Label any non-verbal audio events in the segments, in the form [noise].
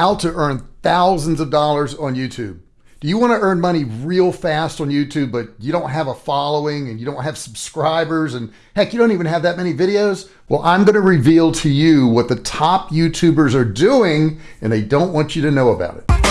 how to earn thousands of dollars on YouTube. Do you want to earn money real fast on YouTube, but you don't have a following and you don't have subscribers and heck, you don't even have that many videos? Well, I'm going to reveal to you what the top YouTubers are doing and they don't want you to know about it.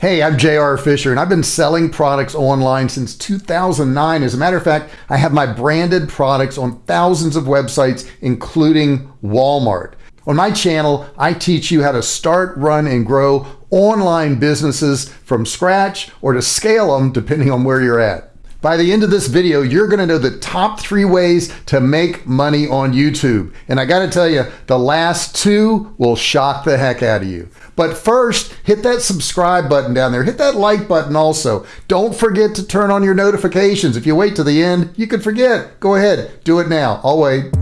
Hey, I'm JR Fisher, and I've been selling products online since 2009. As a matter of fact, I have my branded products on thousands of websites, including Walmart. On my channel, I teach you how to start, run, and grow online businesses from scratch or to scale them depending on where you're at. By the end of this video, you're going to know the top three ways to make money on YouTube. And I got to tell you, the last two will shock the heck out of you. But first, hit that subscribe button down there. Hit that like button also. Don't forget to turn on your notifications. If you wait to the end, you could forget. Go ahead, do it now. I'll wait.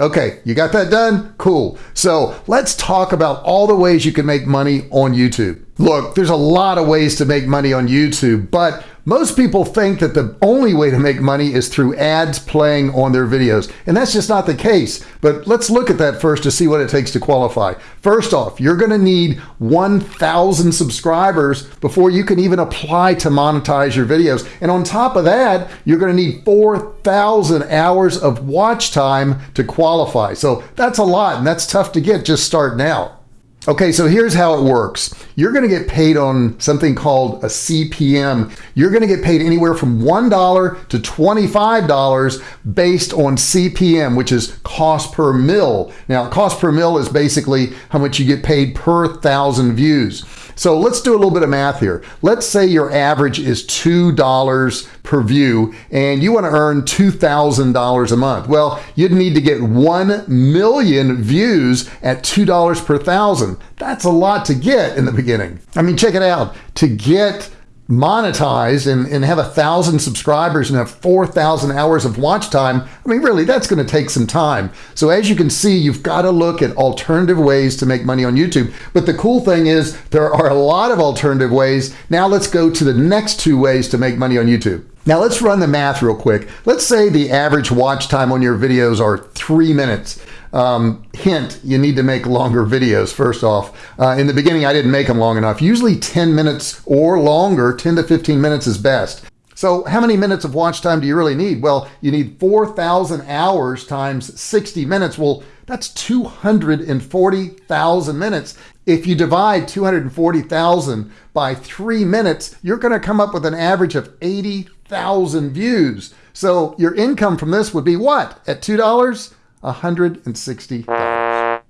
Okay, you got that done? Cool. So let's talk about all the ways you can make money on YouTube. Look, there's a lot of ways to make money on YouTube, but most people think that the only way to make money is through ads playing on their videos, and that's just not the case. But let's look at that first to see what it takes to qualify. First off, you're going to need 1,000 subscribers before you can even apply to monetize your videos. And on top of that, you're going to need 4,000 hours of watch time to qualify. So that's a lot, and that's tough to get just starting out. Okay, so here's how it works. You're going to get paid on something called a CPM. You're going to get paid anywhere from $1 to $25 based on CPM, which is cost per mil. Now, cost per mil is basically how much you get paid per thousand views. So let's do a little bit of math here. Let's say your average is $2 per view and you want to earn $2,000 a month. Well, you'd need to get 1 million views at $2 per thousand. That's a lot to get in the beginning. I mean, check it out. To get monetized and, and have a thousand subscribers and have 4,000 hours of watch time, I mean, really, that's going to take some time. So as you can see, you've got to look at alternative ways to make money on YouTube. But the cool thing is there are a lot of alternative ways. Now let's go to the next two ways to make money on YouTube. Now let's run the math real quick. Let's say the average watch time on your videos are three minutes. Um, hint, you need to make longer videos first off. Uh, in the beginning, I didn't make them long enough. Usually 10 minutes or longer, 10 to 15 minutes is best. So how many minutes of watch time do you really need? Well, you need 4,000 hours times 60 minutes. Well, that's 240,000 minutes. If you divide 240,000 by three minutes, you're going to come up with an average of 80,000 views. So your income from this would be what? At $2? $160.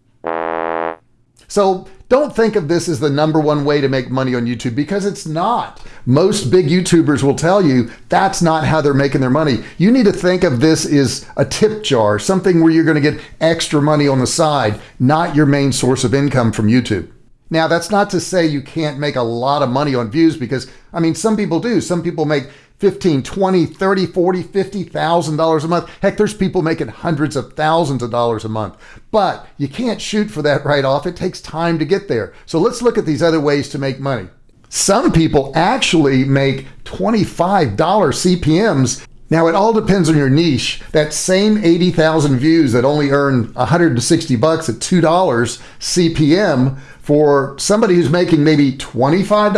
So don't think of this as the number one way to make money on YouTube because it's not. Most big YouTubers will tell you that's not how they're making their money. You need to think of this as a tip jar, something where you're going to get extra money on the side, not your main source of income from YouTube. Now, that's not to say you can't make a lot of money on views because, I mean, some people do. Some people make 15, 20, 30, 40, 50,000 dollars a month. Heck, there's people making hundreds of thousands of dollars a month. But you can't shoot for that right off. It takes time to get there. So let's look at these other ways to make money. Some people actually make $25 CPMs now it all depends on your niche. That same 80,000 views that only earn 160 bucks at $2 CPM for somebody who's making maybe $25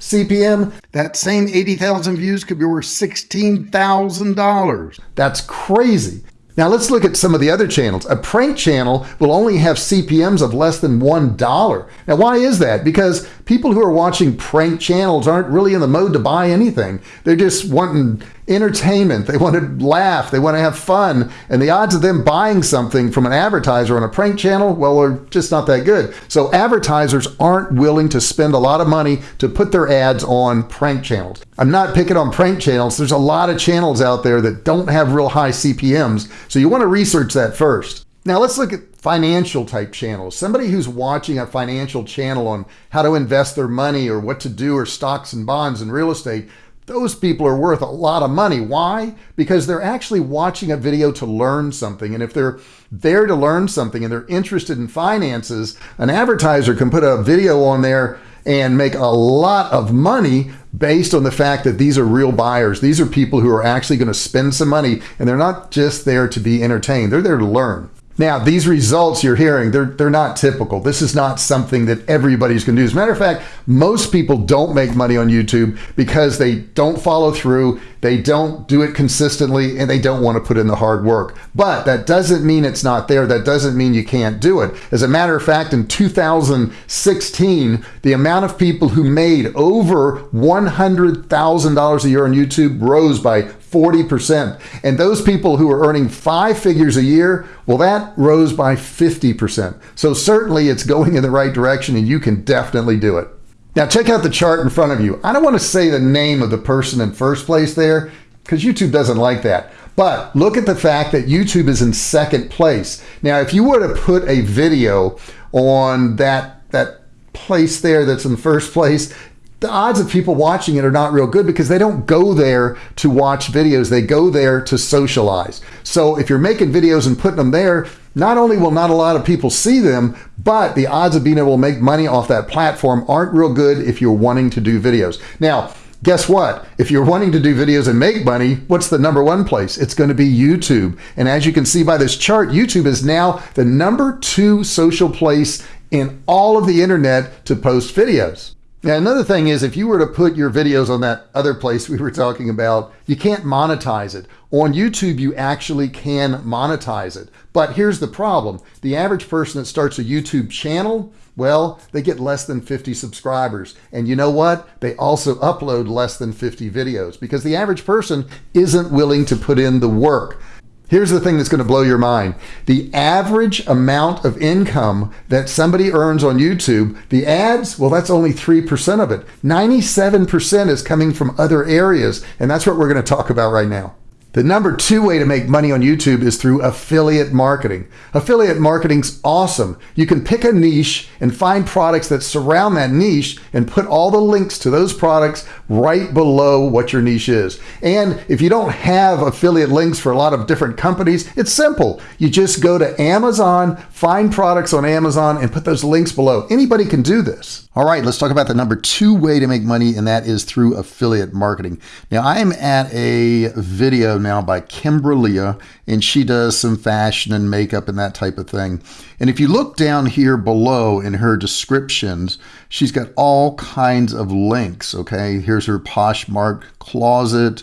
CPM, that same 80,000 views could be worth $16,000. That's crazy. Now let's look at some of the other channels. A prank channel will only have CPMs of less than $1. Now why is that? Because people who are watching prank channels aren't really in the mode to buy anything. They're just wanting entertainment. They want to laugh. They want to have fun. And the odds of them buying something from an advertiser on a prank channel, well, are just not that good. So advertisers aren't willing to spend a lot of money to put their ads on prank channels. I'm not picking on prank channels. There's a lot of channels out there that don't have real high CPMs. So you want to research that first. Now let's look at financial type channels. Somebody who's watching a financial channel on how to invest their money or what to do or stocks and bonds and real estate, those people are worth a lot of money. Why? Because they're actually watching a video to learn something. And if they're there to learn something and they're interested in finances, an advertiser can put a video on there and make a lot of money based on the fact that these are real buyers. These are people who are actually going to spend some money and they're not just there to be entertained. They're there to learn. Now, these results you're hearing, they're, they're not typical. This is not something that everybody's going to do. As a matter of fact, most people don't make money on YouTube because they don't follow through, they don't do it consistently, and they don't want to put in the hard work. But that doesn't mean it's not there. That doesn't mean you can't do it. As a matter of fact, in 2016, the amount of people who made over $100,000 a year on YouTube rose by 40%. And those people who are earning five figures a year, well, that rose by 50%. So certainly it's going in the right direction and you can definitely do it. Now check out the chart in front of you. I don't want to say the name of the person in first place there because YouTube doesn't like that. But look at the fact that YouTube is in second place. Now, if you were to put a video on that, that place there that's in first place, the odds of people watching it are not real good because they don't go there to watch videos. They go there to socialize. So if you're making videos and putting them there, not only will not a lot of people see them, but the odds of being able to make money off that platform aren't real good if you're wanting to do videos. Now, guess what? If you're wanting to do videos and make money, what's the number one place? It's going to be YouTube. And as you can see by this chart, YouTube is now the number two social place in all of the internet to post videos. Now, another thing is if you were to put your videos on that other place we were talking about, you can't monetize it. On YouTube, you actually can monetize it. But here's the problem. The average person that starts a YouTube channel, well, they get less than 50 subscribers. And you know what? They also upload less than 50 videos because the average person isn't willing to put in the work. Here's the thing that's going to blow your mind. The average amount of income that somebody earns on YouTube, the ads, well, that's only 3% of it. 97% is coming from other areas. And that's what we're going to talk about right now. The number two way to make money on YouTube is through affiliate marketing. Affiliate marketing's awesome. You can pick a niche and find products that surround that niche and put all the links to those products right below what your niche is. And if you don't have affiliate links for a lot of different companies, it's simple. You just go to Amazon, find products on Amazon and put those links below. Anybody can do this. All right, let's talk about the number two way to make money, and that is through affiliate marketing. Now, I am at a video now by Kimberlia, and she does some fashion and makeup and that type of thing. And if you look down here below in her descriptions, she's got all kinds of links. Okay, here's her Poshmark closet.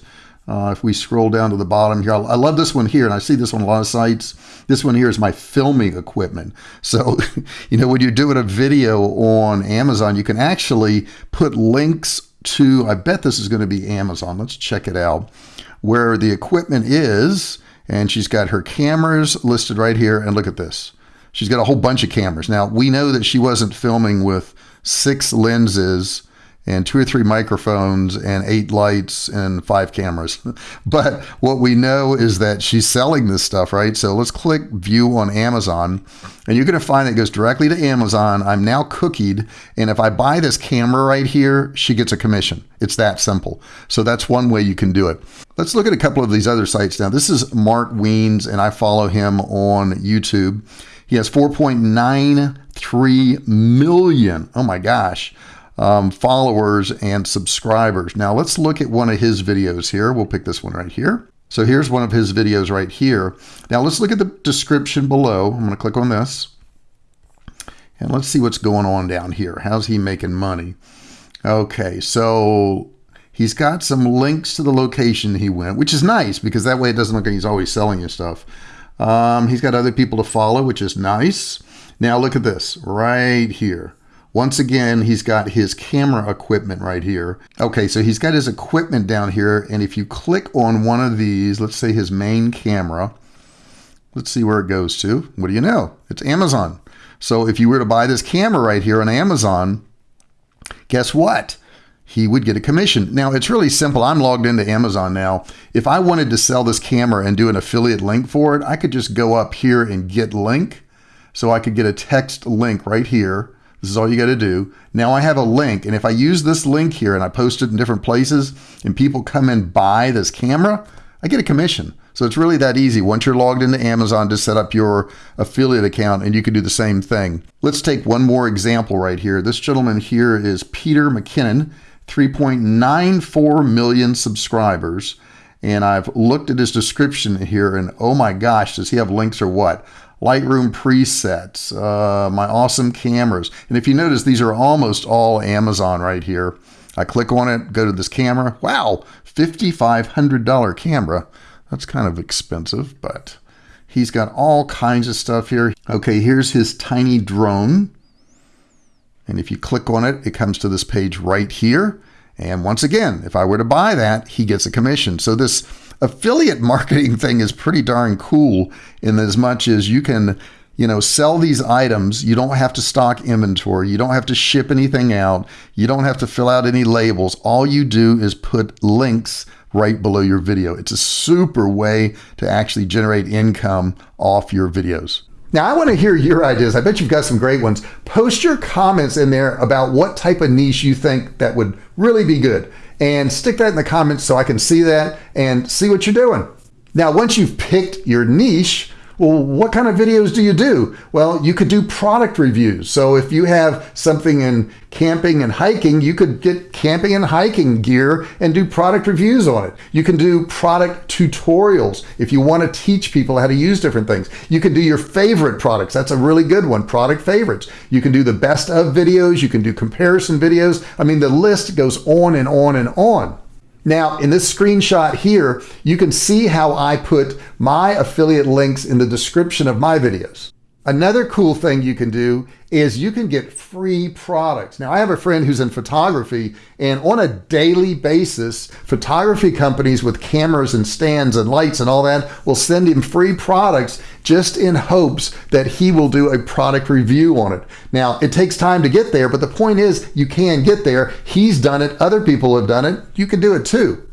Uh, if we scroll down to the bottom here, I love this one here, and I see this on a lot of sites. This one here is my filming equipment. So, [laughs] you know, when you're doing a video on Amazon, you can actually put links to, I bet this is going to be Amazon. Let's check it out, where the equipment is. And she's got her cameras listed right here. And look at this. She's got a whole bunch of cameras. Now, we know that she wasn't filming with six lenses and two or three microphones and eight lights and five cameras. [laughs] but what we know is that she's selling this stuff, right? So let's click view on Amazon and you're going to find it goes directly to Amazon. I'm now cookied. And if I buy this camera right here, she gets a commission. It's that simple. So that's one way you can do it. Let's look at a couple of these other sites now. This is Mark Wiens and I follow him on YouTube. He has 4.93 million. Oh my gosh um, followers and subscribers. Now let's look at one of his videos here. We'll pick this one right here. So here's one of his videos right here. Now let's look at the description below. I'm going to click on this. And let's see what's going on down here. How's he making money? Okay, so he's got some links to the location he went, which is nice because that way it doesn't look like he's always selling you stuff. Um, he's got other people to follow, which is nice. Now look at this right here. Once again, he's got his camera equipment right here. Okay, so he's got his equipment down here. And if you click on one of these, let's say his main camera, let's see where it goes to. What do you know? It's Amazon. So if you were to buy this camera right here on Amazon, guess what? He would get a commission. Now, it's really simple. I'm logged into Amazon now. If I wanted to sell this camera and do an affiliate link for it, I could just go up here and get link. So I could get a text link right here this is all you got to do. Now I have a link, and if I use this link here and I post it in different places and people come and buy this camera, I get a commission. So it's really that easy. Once you're logged into Amazon to set up your affiliate account and you can do the same thing. Let's take one more example right here. This gentleman here is Peter McKinnon. 3.94 million subscribers. And I've looked at his description here, and oh my gosh, does he have links or what? Lightroom presets, uh, my awesome cameras. And if you notice, these are almost all Amazon right here. I click on it, go to this camera. Wow, $5,500 camera. That's kind of expensive, but he's got all kinds of stuff here. Okay, here's his tiny drone. And if you click on it, it comes to this page right here. And once again, if I were to buy that, he gets a commission. So this affiliate marketing thing is pretty darn cool in as much as you can, you know, sell these items. You don't have to stock inventory. You don't have to ship anything out. You don't have to fill out any labels. All you do is put links right below your video. It's a super way to actually generate income off your videos. Now, I want to hear your ideas. I bet you've got some great ones. Post your comments in there about what type of niche you think that would really be good and stick that in the comments so I can see that and see what you're doing. Now, once you've picked your niche, well, what kind of videos do you do? Well, you could do product reviews. So if you have something in camping and hiking, you could get camping and hiking gear and do product reviews on it. You can do product tutorials if you want to teach people how to use different things. You can do your favorite products. That's a really good one, product favorites. You can do the best of videos. You can do comparison videos. I mean, the list goes on and on and on. Now, in this screenshot here, you can see how I put my affiliate links in the description of my videos. Another cool thing you can do is you can get free products. Now, I have a friend who's in photography, and on a daily basis, photography companies with cameras and stands and lights and all that will send him free products just in hopes that he will do a product review on it. Now, it takes time to get there, but the point is you can get there. He's done it, other people have done it. You can do it too.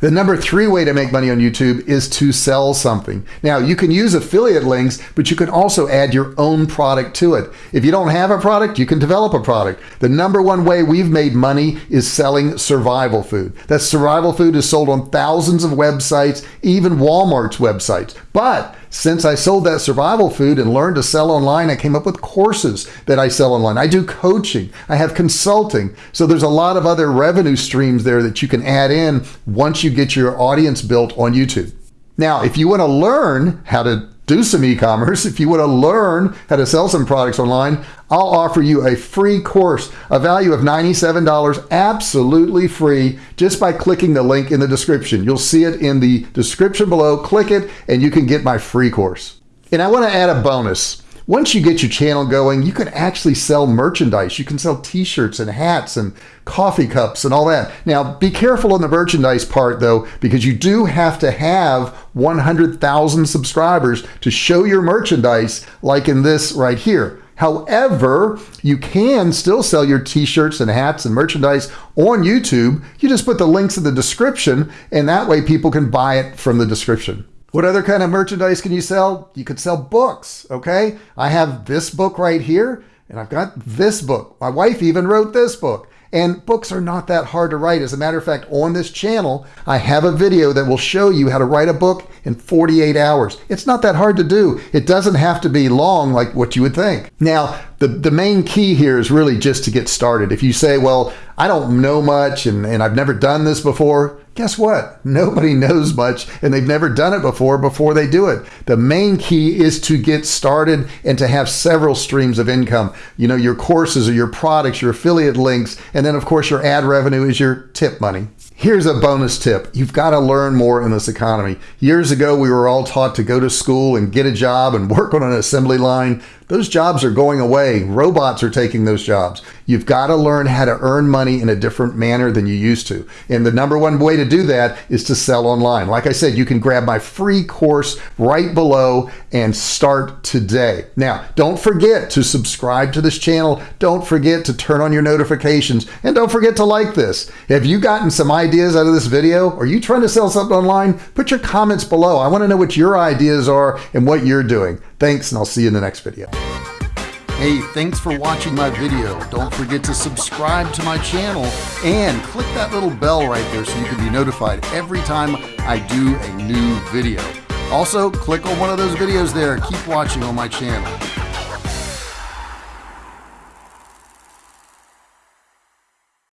The number three way to make money on YouTube is to sell something. Now, you can use affiliate links, but you can also add your own product to it. If you don't have a product, you can develop a product. The number one way we've made money is selling survival food. That survival food is sold on thousands of websites, even Walmart's websites. But since I sold that survival food and learned to sell online, I came up with courses that I sell online. I do coaching, I have consulting. So there's a lot of other revenue streams there that you can add in once you get your audience built on YouTube. Now, if you want to learn how to do some e-commerce, if you want to learn how to sell some products online, I'll offer you a free course, a value of $97, absolutely free, just by clicking the link in the description. You'll see it in the description below. Click it and you can get my free course. And I want to add a bonus. Once you get your channel going, you can actually sell merchandise. You can sell t-shirts and hats and coffee cups and all that. Now, be careful on the merchandise part though, because you do have to have 100,000 subscribers to show your merchandise like in this right here. However, you can still sell your t-shirts and hats and merchandise on YouTube. You just put the links in the description and that way people can buy it from the description. What other kind of merchandise can you sell? You could sell books, okay? I have this book right here, and I've got this book. My wife even wrote this book. And books are not that hard to write. As a matter of fact, on this channel, I have a video that will show you how to write a book in 48 hours. It's not that hard to do. It doesn't have to be long like what you would think. Now, the, the main key here is really just to get started. If you say, well, I don't know much and, and I've never done this before, guess what? Nobody knows much and they've never done it before before they do it. The main key is to get started and to have several streams of income. You know, your courses or your products, your affiliate links, and then of course your ad revenue is your tip money. Here's a bonus tip. You've got to learn more in this economy. Years ago, we were all taught to go to school and get a job and [laughs] work on an assembly line. Those jobs are going away. Robots are taking those jobs. You've got to learn how to earn money in a different manner than you used to. And the number one way to do that is to sell online. Like I said, you can grab my free course right below and start today. Now, don't forget to subscribe to this channel. Don't forget to turn on your notifications and don't forget to like this. Have you gotten some ideas out of this video? Are you trying to sell something online? Put your comments below. I want to know what your ideas are and what you're doing. Thanks, and I'll see you in the next video. Hey, thanks for watching my video. Don't forget to subscribe to my channel and click that little bell right there so you can be notified every time I do a new video. Also, click on one of those videos there. Keep watching on my channel.